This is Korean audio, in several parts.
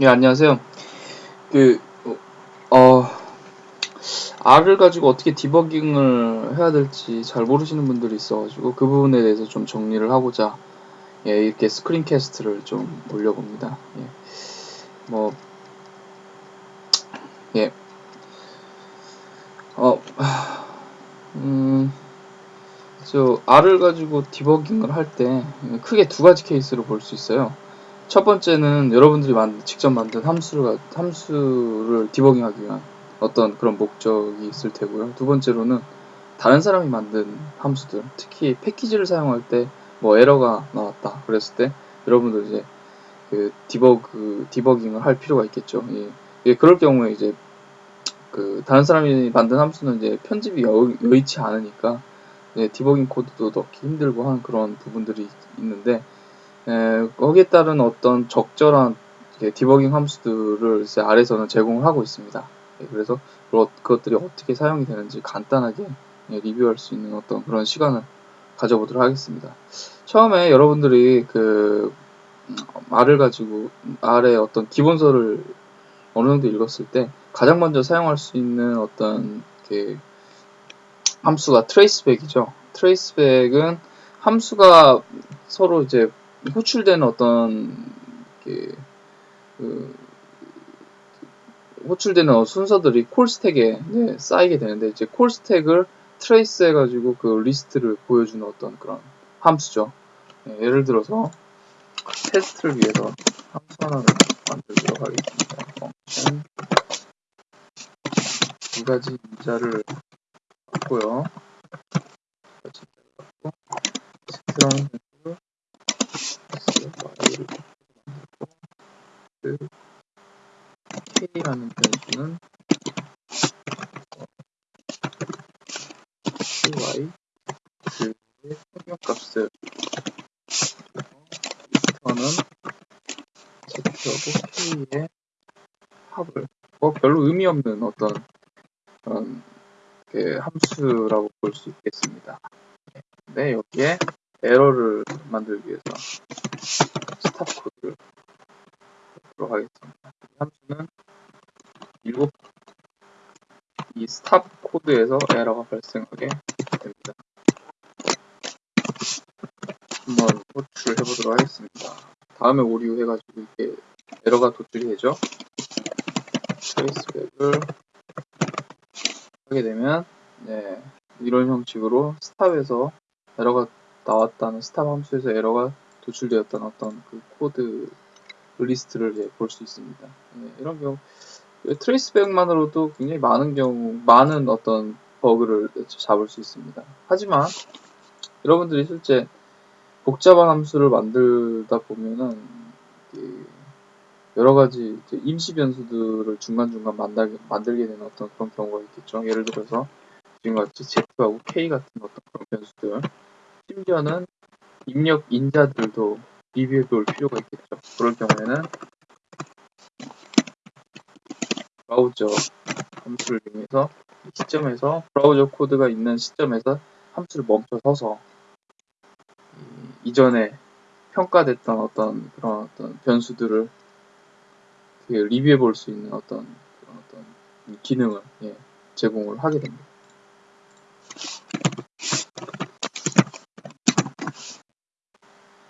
예, 안녕하세요. 그, 어, R을 가지고 어떻게 디버깅을 해야 될지 잘 모르시는 분들이 있어가지고 그 부분에 대해서 좀 정리를 하고자 예, 이렇게 스크린 캐스트를 좀 올려봅니다. 예, 뭐, 예, 어, 음, 저 R을 가지고 디버깅을 할 때 크게 두 가지 케이스로 볼 수 있어요. 첫 번째는 여러분들이 만, 직접 만든 함수를, 함수를 디버깅하기 위한 어떤 그런 목적이 있을 테고요. 두 번째로는 다른 사람이 만든 함수들, 특히 패키지를 사용할 때 뭐 에러가 나왔다 그랬을 때 여러분들 이제 그 디버그 디버깅을 할 필요가 있겠죠. 예. 예, 그럴 경우에 이제 그 다른 사람이 만든 함수는 이제 편집이 여, 여의치 않으니까 예, 디버깅 코드도 넣기 힘들고 하는 그런 부분들이 있는데 에, 거기에 따른 어떤 적절한 디버깅 함수들을 아래에서는 제공을 하고 있습니다. 예, 그래서 그것들이 어떻게 사용이 되는지 간단하게 예, 리뷰할 수 있는 어떤 그런 시간을 가져보도록 하겠습니다. 처음에 여러분들이 그 R을 가지고 R의 어떤 기본서를 어느 정도 읽었을 때 가장 먼저 사용할 수 있는 어떤 그 함수가 traceback이죠. traceback은 함수가 서로 이제 호출되는 어떤 그, 그 호출되는 순서들이 call stack에 네, 쌓이게 되는데 이제 call stack을 trace 해가지고 그 리스트를 보여주는 어떤 그런 함수죠. 네, 예를 들어서 테스트를 위해서 함수 하나를 만들도록 하겠습니다. 두 가지 인자를 갖고요. 두 가지 인자를 갖고 스트랑 그 k라는 변수는 ky 그의 평균값을 리스터는 z하고 k의 합을 뭐 별로 의미 없는 어떤 그런 그 함수라고 볼 수 있겠습니다. 네, 여기에 에러를 만들기 위해서 stop 코드를 넣도록 하겠습니다. 이 함수는 일곱 이 stop 코드에서 에러가 발생하게 됩니다. 한번 호출해 보도록 하겠습니다. 다음에 오류 해가지고 이게 에러가 도출이 되죠. traceback을 하게 되면 네, 이런 형식으로 stop에서 에러가 나왔다는 stop 함수에서 에러가 도출되었다는 어떤 그 코드 리스트를 볼수 있습니다. 네, 이런 경우 traceback만으로도 굉장히 많은 경우 많은 어떤 버그를 잡을 수 있습니다. 하지만 여러분들이 실제 복잡한 함수를 만들다 보면은 여러 가지 임시 변수들을 중간중간 만들게, 만들게 되는 어떤 그런 경우가 있겠죠. 예를 들어서 지금같이 Z하고 K 같은 어떤 그런 변수들 심지어는 입력 인자들도 리뷰해 볼 필요가 있겠죠. 그럴 경우에는 브라우저 함수를 이용해서 시점에서 브라우저 코드가 있는 시점에서 함수를 멈춰 서서 이전에 평가됐던 어떤 그런 어떤 변수들을 리뷰해 볼 수 있는 어떤 어떤 기능을 예, 제공을 하게 됩니다.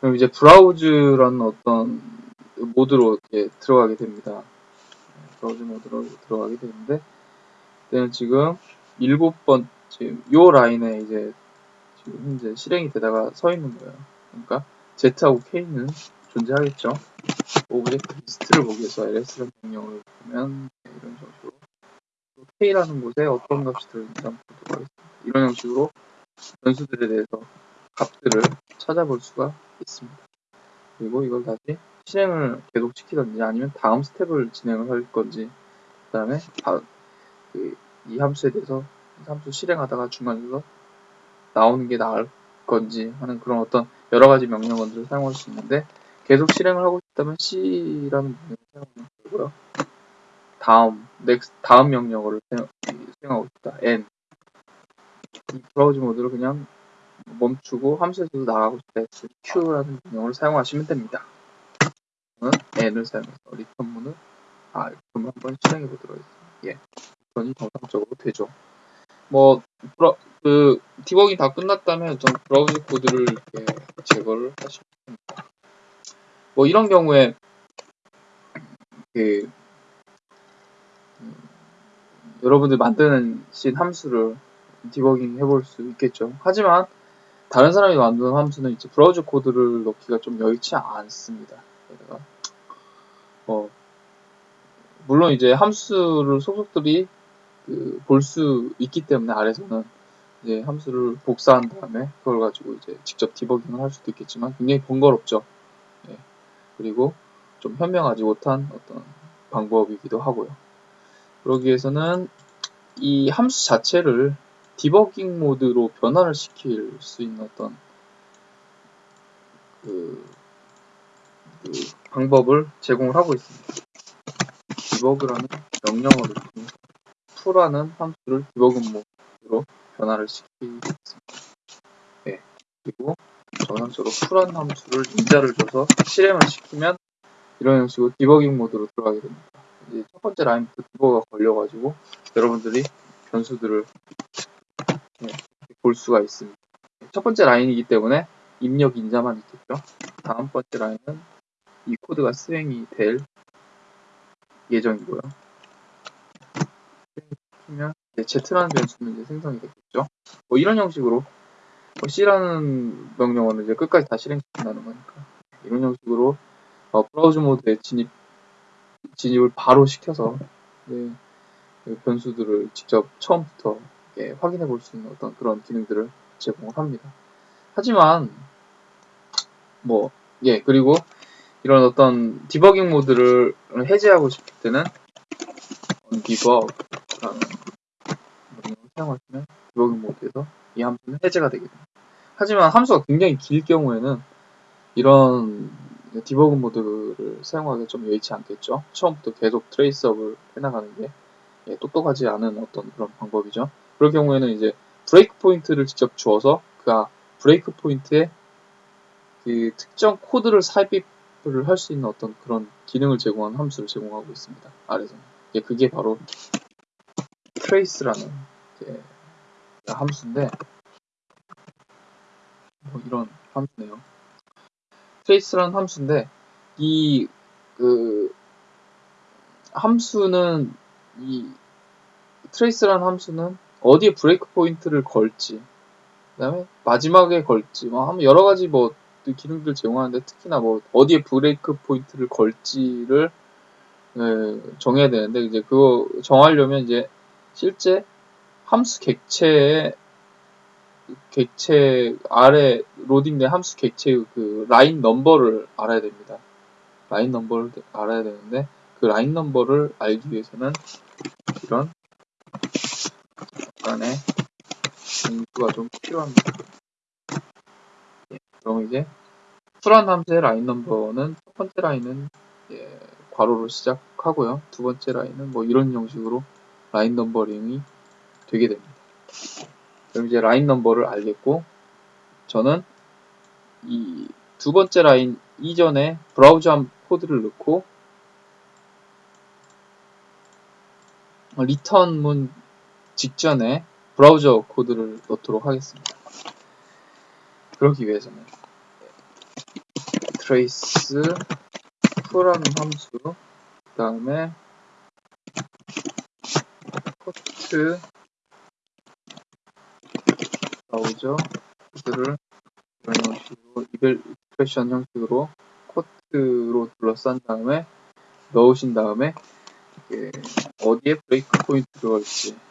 그럼 이제 브라우즈라는 어떤 모드로 이렇게 들어가게 됩니다. browse 모드로 들어가게 되는데, 얘는 지금 일곱 번, 지금 요 라인에 이제 지금 현재 실행이 되다가 서 있는 거예요. 그러니까 Z하고 K는 존재하겠죠. object 리스트를 보기 위해서 ls라는 명령을 보면 네, 이런 식으로 K라는 곳에 어떤 값이 들어있는지 한번 보도록 하겠습니다. 이런 형식으로 변수들에 대해서 값들을 찾아볼 수가 있습니다. 그리고 이걸 다시 실행을 계속 시키든지 아니면 다음 스텝을 진행을 할 건지 그 다음에 그, 이 함수에 대해서 함수 실행하다가 중간에서 나오는 게 나을 건지 하는 그런 어떤 여러 가지 명령어들을 사용할 수 있는데 계속 실행을 하고 싶다면 C라는 명령을 사용하면 되고요. 다음, next, 다음 명령어를 수행하고 싶다. N. 이 브라우저 모드를 그냥 멈추고 함수에서도 나가고 싶다. Q라는 명령을 사용하시면 됩니다. 저는 n을 사용해서 return 문을 아 그럼 한번 실행해 보도록 하겠습니다. 예, return이 정상적으로 되죠. 뭐 브라, 그 디버깅 다 끝났다면 전 브라우저 코드를 이렇게 제거를 하시면 됩니다. 뭐 이런 경우에 그 음, 여러분들 만드는 신 함수를 디버깅 해볼 수 있겠죠. 하지만 다른 사람이 만드는 함수는 이제 브라우저 코드를 넣기가 좀 여의치 않습니다. 그래서 어, 물론 이제 함수를 속속들이 그 볼 수 있기 때문에 아래서는 이제 함수를 복사한 다음에 그걸 가지고 이제 직접 디버깅을 할 수도 있겠지만 굉장히 번거롭죠. 예. 그리고 좀 현명하지 못한 어떤 방법이기도 하고요. 그러기 위해서는 이 함수 자체를 디버깅 모드로 변화를 시킬 수 있는 어떤 그, 그 방법을 제공을 하고 있습니다. debug라는 명령어를 통해서 foo라는 함수를 debug 모드로 변화를 시키겠습니다. 네. 그리고 정상적으로 풀한 함수를 인자를 줘서 실행을 시키면 이런 형식으로 디버깅 모드로 들어가게 됩니다. 이제 첫 번째 라인부터 디버가 걸려가지고 여러분들이 변수들을 네, 볼 수가 있습니다. 첫 번째 라인이기 때문에 입력 인자만 있겠죠. 다음 번째 라인은 이 코드가 수행이 될 예정이고요. 시키면 Z라는 변수는 이제 생성이 되겠죠. 뭐 이런 형식으로 뭐 C라는 명령어는 이제 끝까지 다 실행시킨다는 거니까 이런 형식으로 어, 브라우저 모드에 진입 진입을 바로 시켜서 네, 그 변수들을 직접 처음부터 예, 확인해 볼 수 있는 어떤 그런 기능들을 제공을 합니다. 하지만 뭐 예 그리고 이런 어떤 디버깅 모드를 해제하고 싶을 때는 undebug라는 명령을 사용하시면 디버깅 모드에서 이 함수는 해제가 되게 됩니다. 하지만 함수가 굉장히 길 경우에는 이런 debug 모드를 사용하기 좀 여의치 않겠죠. 처음부터 계속 trace up을 해나가는 게 예, 똑똑하지 않은 어떤 그런 방법이죠. 그럴 경우에는 이제 breakpoint를 직접 주어서 그 breakpoint에 그 특정 코드를 삽입을 할 수 있는 어떤 그런 기능을 제공하는 함수를 제공하고 있습니다. 아래서는. 예, 그게 바로 trace라는 함수인데 뭐 이런 함수네요. trace라는 함수인데 이 그 함수는 이 trace라는 함수는 어디에 브레이크 포인트를 걸지 그다음에 마지막에 걸지 뭐 여러 가지 뭐 기능들 제공하는데 특히나 뭐 어디에 breakpoint를 걸지를 네, 정해야 되는데 이제 그거 정하려면 이제 실제 함수 객체의 객체 R에 로딩된 함수 객체의 그 line number를 알아야 됩니다. line number를 알아야 되는데 그 line number를 알기 위해서는 이런 약간의 공수가 좀 필요합니다. 예, 그럼 이제 foo란 함수의 line number는 첫 번째 라인은 예, 괄호로 시작하고요. 두 번째 라인은 뭐 이런 형식으로 line numbering이 되게 됩니다. 그럼 이제 라인 넘버를 알겠고 저는 이 두 번째 라인 이전에 브라우저 코드를 넣고 return 문 직전에 브라우저 코드를 넣도록 하겠습니다. 그러기 위해서는 trace foo라는 함수 그 다음에 quote 브라우저 코드를 이런 형식으로 eval expression 형식으로 quote로 둘러싼 다음에 넣으신 다음에 어디에 breakpoint를 걸지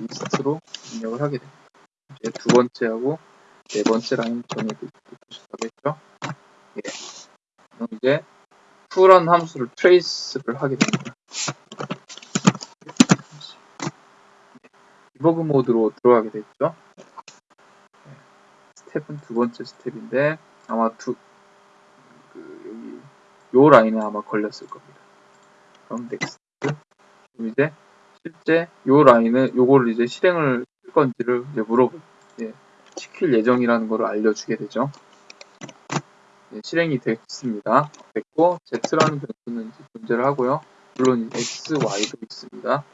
리스트로 입력을 하게 됩니다. 이제 두 번째하고 네 번째 라인 정해두셨다겠죠? 예. 그럼 이제 foo란 함수를 trace를 하게 됩니다. debug 모드로 들어가게 됐죠. 스텝은 두 번째 스텝인데 아마 두 그, 여기 요 라인에 아마 걸렸을 겁니다. 그럼 next 그럼 이제 실제 요 라인을 요거를 이제 실행을 할 건지를 이제 물어보 예, 시킬 예정이라는 것을 알려주게 되죠. 예, 실행이 됐습니다. 됐고 z라는 변수는 존재를 하고요. 물론 x, y도 있습니다.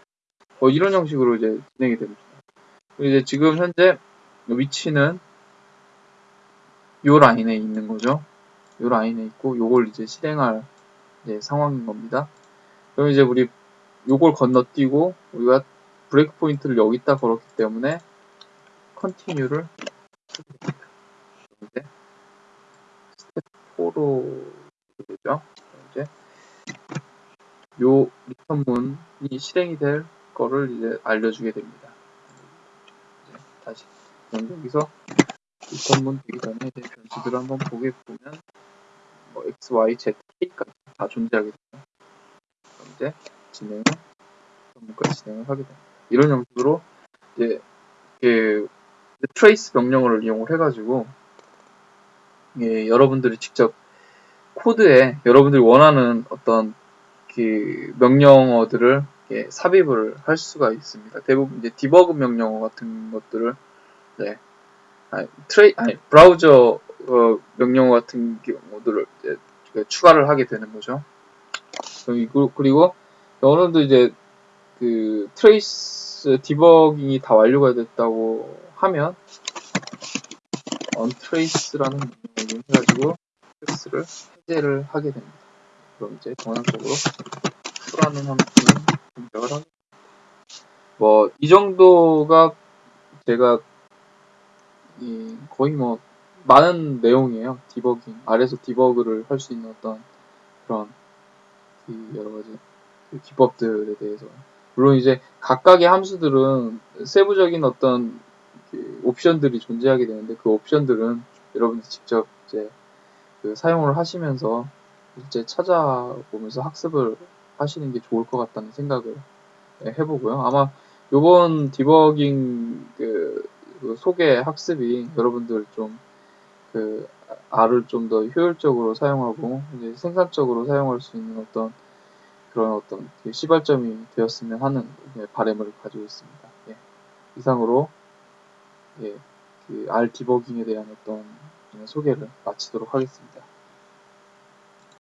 뭐 이런 형식으로 이제 진행이 됩니다. 이제 지금 현재 위치는 요 라인에 있는 거죠. 요 라인에 있고 요걸 이제 실행할 이제 상황인 겁니다. 그럼 이제 우리 요걸 건너뛰고 우리가 breakpoint를 여기다 걸었기 때문에 continue를 이제 스텝 4로 되죠. 이제 요 return문이 실행이 될 거를 이제 알려주게 됩니다. 이제 다시 여기서 return문 되기 전에 이제 변수들을 한번 보게 보면 뭐 x, y, z, k까지 다 존재하게 됩니다. 이제 진행을 return문까지 진행을 하게 됩니다. 이런 형식으로 이제 그 trace 명령어를 이용을 해가지고 예, 여러분들이 직접 코드에 여러분들이 원하는 어떤 그 명령어들을 예, 삽입을 할 수가 있습니다. 대부분 이제 디버그 명령어 같은 것들을 네, 아니, 트레이 아니 브라우저 어, 명령어 같은 경우들을 이제 추가를 하게 되는 거죠. 그리고 여러분도 이제 그 trace 디버깅이 다 완료가 됐다고 하면 untrace라는 명령을 해가지고 트레이스를 해제를 하게 됩니다. 그럼 이제 정상적으로 풀라는 함수는 동작을 하게 뭐이 정도가 제가 거의 뭐 많은 내용이에요. 디버깅 아래서 디버그를 할 수 있는 어떤 그런 그 여러 가지 그 기법들에 대해서 물론 이제 각각의 함수들은 세부적인 어떤 그 옵션들이 존재하게 되는데 그 옵션들은 여러분들 직접 이제 그 사용을 하시면서 이제 찾아보면서 학습을 하시는 게 좋을 것 같다는 생각을 해보고요. 아마 요번 디버깅 그, 그 소개 학습이 여러분들 좀 그 R을 좀 더 효율적으로 사용하고 이제 생산적으로 사용할 수 있는 어떤 그런 어떤 그 시발점이 되었으면 하는 예, 바램을 가지고 있습니다. 예. 이상으로 예, 그 R 디버깅에 대한 어떤 소개를 마치도록 하겠습니다.